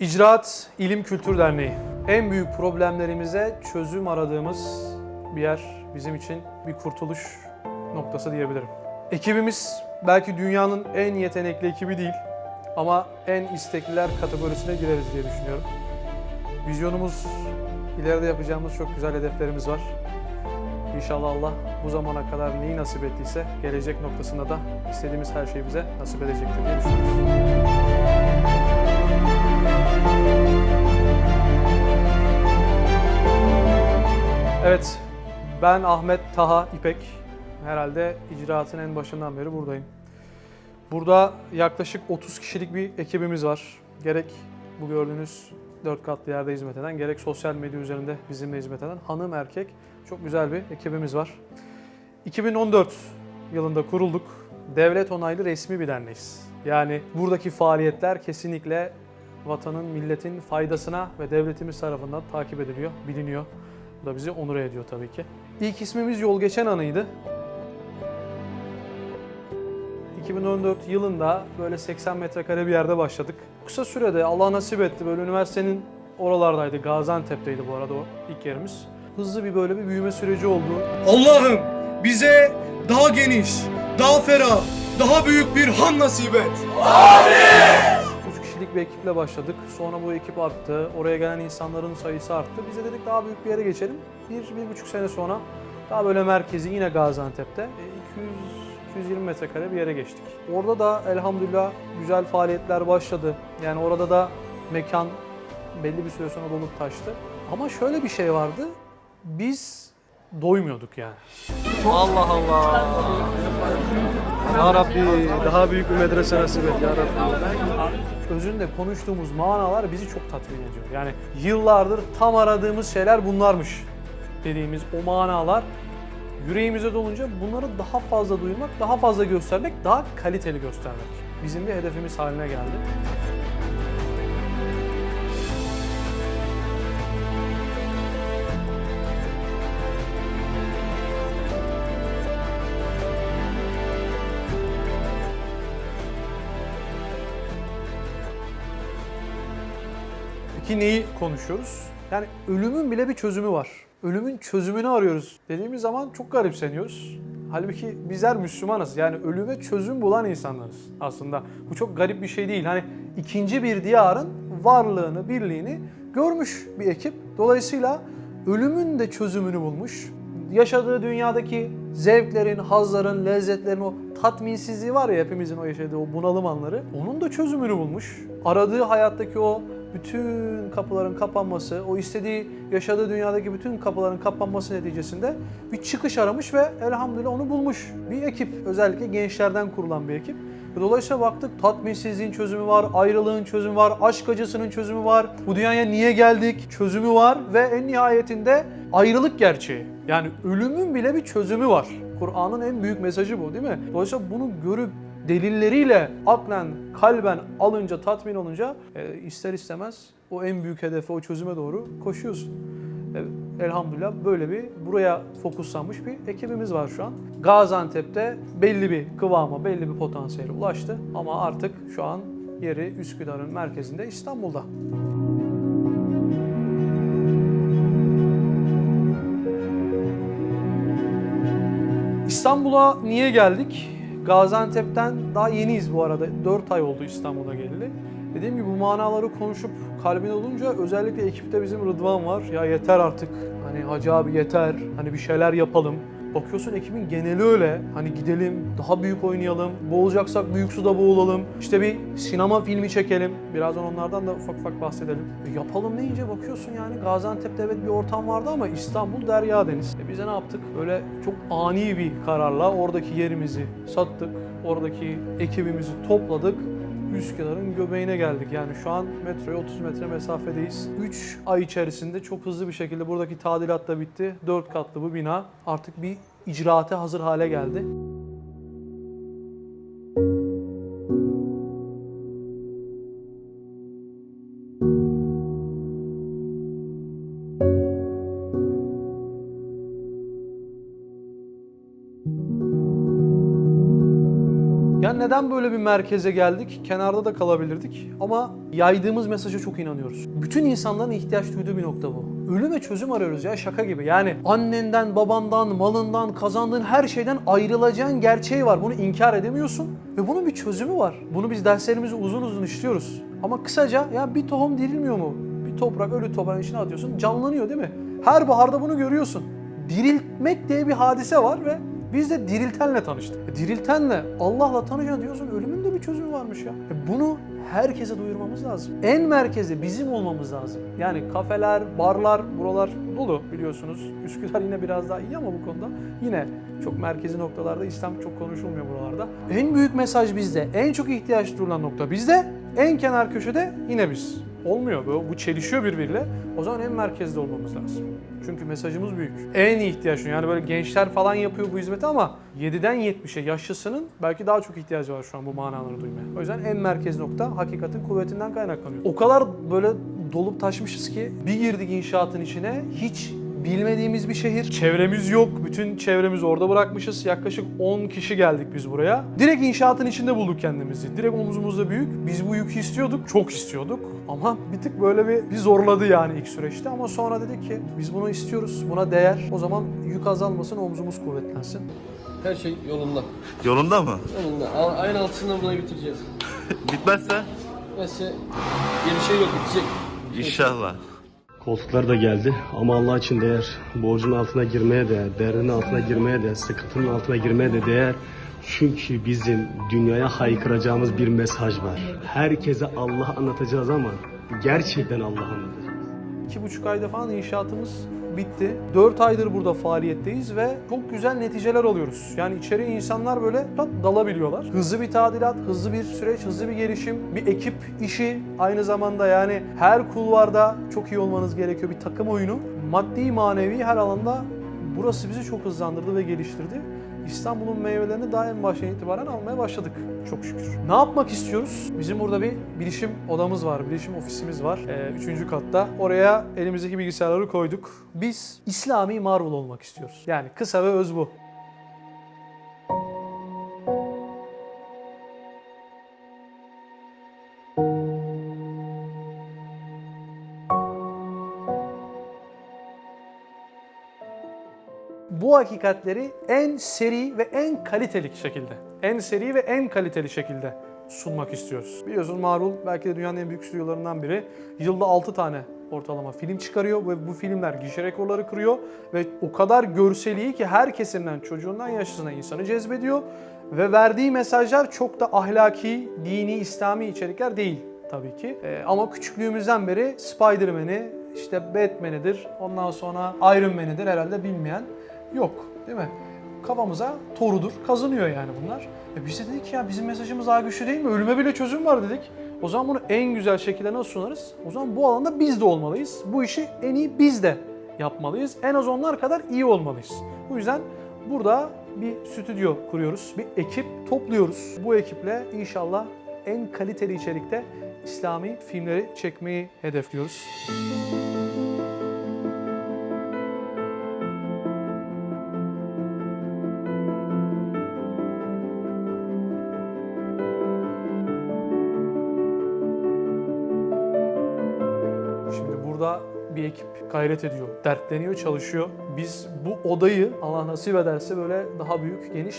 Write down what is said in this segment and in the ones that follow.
İcraat İlim Kültür Derneği. En büyük problemlerimize çözüm aradığımız bir yer bizim için bir kurtuluş noktası diyebilirim. Ekibimiz belki dünyanın en yetenekli ekibi değil ama en istekliler kategorisine gireriz diye düşünüyorum. Vizyonumuz, ileride yapacağımız çok güzel hedeflerimiz var. İnşallah Allah bu zamana kadar neyi nasip ettiyse gelecek noktasında da istediğimiz her şeyi bize nasip edecektir diye düşünüyoruz. Evet, ben Ahmet Taha İpek. Herhalde icraatın en başından beri buradayım. Burada yaklaşık 30 kişilik bir ekibimiz var. Gerek bu gördüğünüz dört katlı yerde hizmet eden, gerek sosyal medya üzerinde bizimle hizmet eden hanım erkek çok güzel bir ekibimiz var. 2014 yılında kurulduk. Devlet onaylı resmi bir derneğiz. Yani buradaki faaliyetler kesinlikle vatanın, milletin faydasına ve devletimiz tarafından takip ediliyor, biliniyor. Bu da bizi onur ediyor tabii ki. İlk ismimiz Yol Geçen Anı'ydı. 2014 yılında böyle 80 metrekare bir yerde başladık. Kısa sürede Allah nasip etti böyle üniversitenin oralardaydı. Gaziantep'teydi bu arada o ilk yerimiz. Hızlı bir böyle bir büyüme süreci oldu. Allah'ım bize daha geniş, daha ferah, daha büyük bir han nasip et. 3 kişilik bir ekiple başladık. Sonra bu ekip arttı. Oraya gelen insanların sayısı arttı. Biz de dedik daha büyük bir yere geçelim. Bir, bir buçuk sene sonra daha böyle merkezi yine Gaziantep'te e, 200 220 metrekare bir yere geçtik. Orada da elhamdülillah güzel faaliyetler başladı. Yani orada da mekan belli bir süre sonra dolup taştı. Ama şöyle bir şey vardı. Biz doymuyorduk yani. Allah Allah. Ya Rabbi daha büyük bir medrese nasip et ya Rabbi. Özünde konuştuğumuz manalar bizi çok tatmin ediyor. Yani yıllardır tam aradığımız şeyler bunlarmış dediğimiz o manalar yüreğimize dolunca bunları daha fazla duymak, daha fazla göstermek, daha kaliteli göstermek. Bizim bir hedefimiz haline geldi. Peki neyi konuşuyoruz? Yani ölümün bile bir çözümü var. Ölümün çözümünü arıyoruz dediğimiz zaman çok garipseniyoruz. Halbuki bizler Müslümanız. Yani ölüme çözüm bulan insanlarız aslında. Bu çok garip bir şey değil. Hani ikinci bir diyarın varlığını, birliğini görmüş bir ekip. Dolayısıyla ölümün de çözümünü bulmuş. Yaşadığı dünyadaki zevklerin, hazların, lezzetlerin o tatminsizliği var ya hepimizin o yaşadığı o bunalım anları. Onun da çözümünü bulmuş. Aradığı hayattaki o bütün kapıların kapanması, o istediği, yaşadığı dünyadaki bütün kapıların kapanması neticesinde bir çıkış aramış ve elhamdülillah onu bulmuş. Bir ekip, özellikle gençlerden kurulan bir ekip. Dolayısıyla baktık tatminsizliğin çözümü var, ayrılığın çözümü var, aşk acısının çözümü var. Bu dünyaya niye geldik çözümü var ve en nihayetinde ayrılık gerçeği. Yani ölümün bile bir çözümü var. Kur'an'ın en büyük mesajı bu değil mi? Dolayısıyla bunu görüp delilleriyle aklen, kalben alınca, tatmin olunca e, ister istemez o en büyük hedefe, o çözüme doğru koşuyorsun. E, elhamdülillah böyle bir buraya fokuslanmış bir ekibimiz var şu an. Gaziantep'te belli bir kıvama, belli bir potansiyele ulaştı ama artık şu an yeri Üsküdar'ın merkezinde İstanbul'da. İstanbul'a niye geldik? Gaziantep'ten daha yeniyiz bu arada. 4 ay oldu İstanbul'a geleli. Dediğim gibi bu manaları konuşup kalbine olunca özellikle ekipte bizim Rıdvan var. Ya yeter artık. Hani Hacı abi yeter. Hani bir şeyler yapalım. Bakıyorsun ekibin geneli öyle. Hani gidelim, daha büyük oynayalım. Boğulacaksak büyük suda boğulalım. İşte bir sinema filmi çekelim. Birazdan onlardan da ufak ufak bahsedelim. E yapalım deyince bakıyorsun yani Gaziantep'te evet bir ortam vardı ama İstanbul derya deniz. E bize ne yaptık? Böyle çok ani bir kararla oradaki yerimizi sattık. Oradaki ekibimizi topladık. Üsküdar'ın göbeğine geldik. Yani şu an metroya 30 metre mesafedeyiz. 3 ay içerisinde çok hızlı bir şekilde buradaki tadilat da bitti. 4 katlı bu bina artık bir icraate hazır hale geldi. Neden böyle bir merkeze geldik? Kenarda da kalabilirdik ama yaydığımız mesaja çok inanıyoruz. Bütün insanların ihtiyaç duyduğu bir nokta bu. Ölüme çözüm arıyoruz ya şaka gibi. Yani annenden, babandan, malından, kazandığın her şeyden ayrılacağın gerçeği var. Bunu inkar edemiyorsun ve bunun bir çözümü var. Bunu biz derslerimizde uzun uzun işliyoruz. Ama kısaca ya bir tohum dirilmiyor mu? Bir toprak ölü toprağın içine atıyorsun canlanıyor değil mi? Her baharda bunu görüyorsun. Diriltmek diye bir hadise var ve biz de diriltenle tanıştık. E, Diriltenle, Allah'la tanışan diyorsun ölümün de bir çözümü varmış ya. E, Bunu herkese duyurmamız lazım. En merkezde bizim olmamız lazım. Yani kafeler, barlar, buralar dolu biliyorsunuz. Üsküdar yine biraz daha iyi ama bu konuda yine çok merkezi noktalarda İslam çok konuşulmuyor buralarda. En büyük mesaj bizde. En çok ihtiyaç duyulan nokta bizde. En kenar köşede yine biz. Olmuyor bu. Bu çelişiyor birbiriyle. O zaman en merkezde olmamız lazım. Çünkü mesajımız büyük. En ihtiyaç. Yani böyle gençler falan yapıyor bu hizmeti ama 7'den 70'e yaşlısının belki daha çok ihtiyacı var şu an bu manaları duymaya. O yüzden en merkez nokta hakikatin kuvvetinden kaynaklanıyor. O kadar böyle dolup taşmışız ki bir girdik inşaatın içine hiç bilmediğimiz bir şehir. Çevremiz yok. Bütün çevremizi orada bırakmışız. Yaklaşık 10 kişi geldik biz buraya. Direkt inşaatın içinde bulduk kendimizi. Direkt omuzumuzda büyük. Biz bu yükü istiyorduk. Çok istiyorduk. Ama bir tık böyle bir, bir zorladı yani ilk süreçte. Ama sonra dedik ki biz bunu istiyoruz. Buna değer. O zaman yük azalmasın, omzumuz kuvvetlensin. Her şey yolunda. Yolunda mı? Yolunda. Al- Ayın altısında burayı bitireceğiz. Bitmezse? Neyse yeni şey yok bitecek. İnşallah. Koltuklar da geldi ama Allah için değer. Borcun altına girmeye değer, derdin altına girmeye değer, sıkıntının altına girmeye de değer. Çünkü bizim dünyaya haykıracağımız bir mesaj var. Herkese Allah anlatacağız ama gerçekten Allah anlatacağız. İki buçuk ayda falan inşaatımız bitti. Dört aydır burada faaliyetteyiz ve çok güzel neticeler alıyoruz. Yani içeriye insanlar böyle tat dalabiliyorlar. Hızlı bir tadilat, hızlı bir süreç, hızlı bir gelişim, bir ekip işi aynı zamanda yani her kulvarda çok iyi olmanız gerekiyor bir takım oyunu. Maddi manevi her alanda burası bizi çok hızlandırdı ve geliştirdi. İstanbul'un meyvelerini daha en baştan itibaren almaya başladık çok şükür. Ne yapmak istiyoruz? Bizim burada bir bilişim odamız var, bilişim ofisimiz var. Ee, üçüncü katta. Oraya elimizdeki bilgisayarları koyduk. Biz İslami Marvel olmak istiyoruz. Yani kısa ve öz bu. Bu hakikatleri en seri ve en kaliteli şekilde, en seri ve en kaliteli şekilde sunmak istiyoruz. Biliyorsunuz Marvel belki de dünyanın en büyük stüdyolarından biri. Yılda 6 tane ortalama film çıkarıyor ve bu filmler gişe rekorları kırıyor ve o kadar görsel iyi ki her kesimden çocuğundan yaşlısına insanı cezbediyor ve verdiği mesajlar çok da ahlaki, dini, İslami içerikler değil tabii ki. Ee, ama küçüklüğümüzden beri Spider-Man'i, işte Batman'idir, ondan sonra Iron Man'idir herhalde bilmeyen yok değil mi? Kafamıza torudur, kazınıyor yani bunlar. E biz de dedik ki ya bizim mesajımız daha güçlü değil mi? Ölüme bile çözüm var dedik. O zaman bunu en güzel şekilde nasıl sunarız? O zaman bu alanda biz de olmalıyız. Bu işi en iyi biz de yapmalıyız. En az onlar kadar iyi olmalıyız. Bu yüzden burada bir stüdyo kuruyoruz, bir ekip topluyoruz. Bu ekiple inşallah en kaliteli içerikte İslami filmleri çekmeyi hedefliyoruz. Şimdi gayret ediyor, dertleniyor, çalışıyor. Biz bu odayı Allah nasip ederse böyle daha büyük, geniş,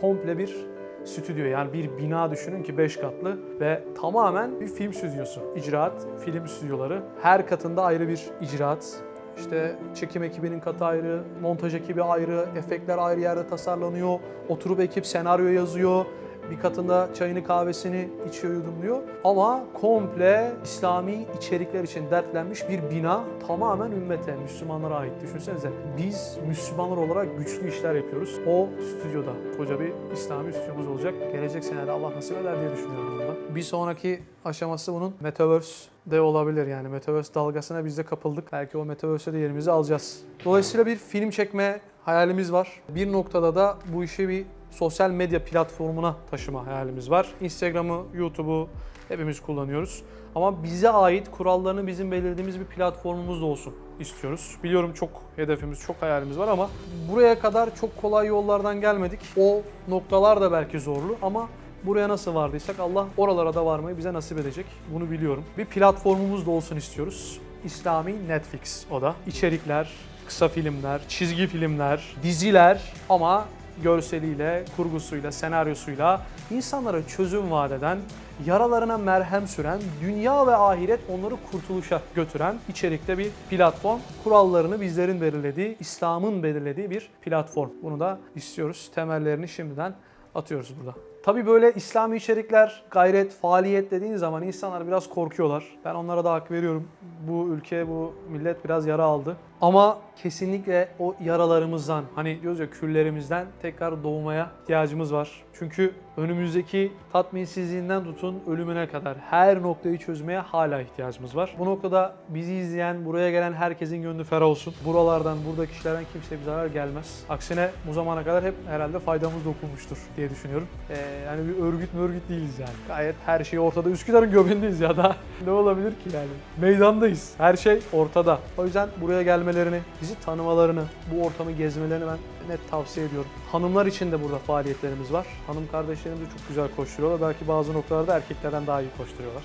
komple bir stüdyo yani bir bina düşünün ki 5 katlı ve tamamen bir film stüdyosu. İcraat, film stüdyoları. Her katında ayrı bir icraat. İşte çekim ekibinin katı ayrı, montaj ekibi ayrı, efektler ayrı yerde tasarlanıyor. Oturup ekip senaryo yazıyor. Bir katında çayını kahvesini içiyor yudumluyor. Ama komple İslami içerikler için dertlenmiş bir bina tamamen ümmete, Müslümanlara ait. Düşünsenize biz Müslümanlar olarak güçlü işler yapıyoruz. O stüdyoda koca bir İslami stüdyomuz olacak. Gelecek senede Allah nasip eder diye düşünüyorum bunda. Bir sonraki aşaması bunun Metaverse de olabilir yani Metaverse dalgasına biz de kapıldık. Belki o Metaverse'e de yerimizi alacağız. Dolayısıyla bir film çekme hayalimiz var. Bir noktada da bu işi bir sosyal medya platformuna taşıma hayalimiz var. Instagram'ı, YouTube'u hepimiz kullanıyoruz. Ama bize ait kurallarını bizim belirlediğimiz bir platformumuz da olsun istiyoruz. Biliyorum çok hedefimiz, çok hayalimiz var ama buraya kadar çok kolay yollardan gelmedik. O noktalar da belki zorlu ama buraya nasıl vardıysak Allah oralara da varmayı bize nasip edecek. Bunu biliyorum. Bir platformumuz da olsun istiyoruz. İslami Netflix o da. İçerikler, kısa filmler, çizgi filmler, diziler ama görseliyle, kurgusuyla, senaryosuyla insanlara çözüm vaat eden, yaralarına merhem süren, dünya ve ahiret onları kurtuluşa götüren içerikte bir platform. Kurallarını bizlerin belirlediği, İslam'ın belirlediği bir platform. Bunu da istiyoruz. Temellerini şimdiden atıyoruz burada. Tabii böyle İslami içerikler, gayret, faaliyet dediğin zaman insanlar biraz korkuyorlar. Ben onlara da hak veriyorum. Bu ülke, bu millet biraz yara aldı. Ama kesinlikle o yaralarımızdan, hani diyoruz ya küllerimizden tekrar doğmaya ihtiyacımız var. Çünkü önümüzdeki tatminsizliğinden tutun ölümüne kadar her noktayı çözmeye hala ihtiyacımız var. Bu noktada bizi izleyen, buraya gelen herkesin gönlü ferah olsun. Buralardan, burada kişilerden kimseye bir zarar gelmez. Aksine bu zamana kadar hep herhalde faydamız dokunmuştur diye düşünüyorum. Ee, yani bir örgüt örgüt değiliz yani. Gayet her şey ortada. Üsküdar'ın göbeğindeyiz ya da ne olabilir ki yani? Meydandayız. Her şey ortada. O yüzden buraya gelmelerini, bizi tanımalarını, bu ortamı gezmelerini ben net tavsiye ediyorum. Hanımlar için de burada faaliyetlerimiz var. Hanım kardeşlerimiz de çok güzel koşturuyorlar. Belki bazı noktalarda erkeklerden daha iyi koşturuyorlar.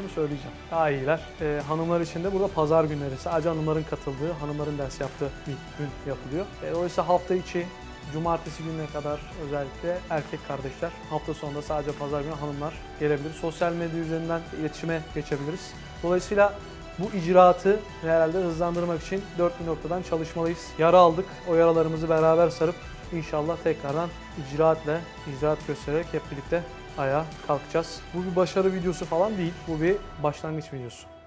Bunu söyleyeceğim. Daha iyiler. Ee, hanımlar için de burada pazar günleri sadece hanımların katıldığı, hanımların ders yaptığı bir gün yapılıyor. E, oysa hafta içi Cumartesi gününe kadar özellikle erkek kardeşler, hafta sonunda sadece pazar günü hanımlar gelebilir. Sosyal medya üzerinden iletişime geçebiliriz. Dolayısıyla bu icraatı herhalde hızlandırmak için dört bir noktadan çalışmalıyız. Yara aldık, o yaralarımızı beraber sarıp inşallah tekrardan icraatle, icraat göstererek hep birlikte ayağa kalkacağız. Bu bir başarı videosu falan değil, bu bir başlangıç videosu.